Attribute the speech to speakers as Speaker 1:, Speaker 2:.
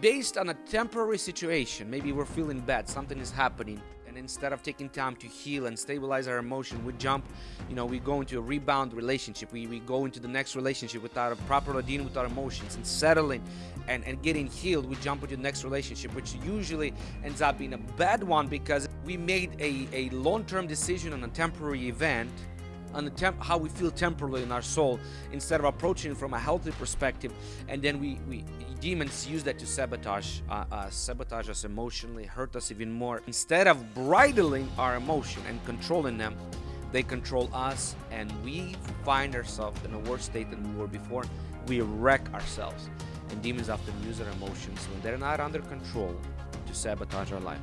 Speaker 1: based on a temporary situation. Maybe we're feeling bad, something is happening, and instead of taking time to heal and stabilize our emotion, we jump, you know, we go into a rebound relationship. We, we go into the next relationship without a proper dealing with our emotions and settling and, and getting healed. We jump into the next relationship, which usually ends up being a bad one because we made a, a long-term decision on a temporary event on the temp how we feel temporarily in our soul instead of approaching from a healthy perspective. And then we, we demons use that to sabotage uh, uh, sabotage us emotionally hurt us even more. Instead of bridling our emotion and controlling them they control us and we find ourselves in a worse state than we were before. We wreck ourselves and demons often use our emotions when they're not under control to sabotage our life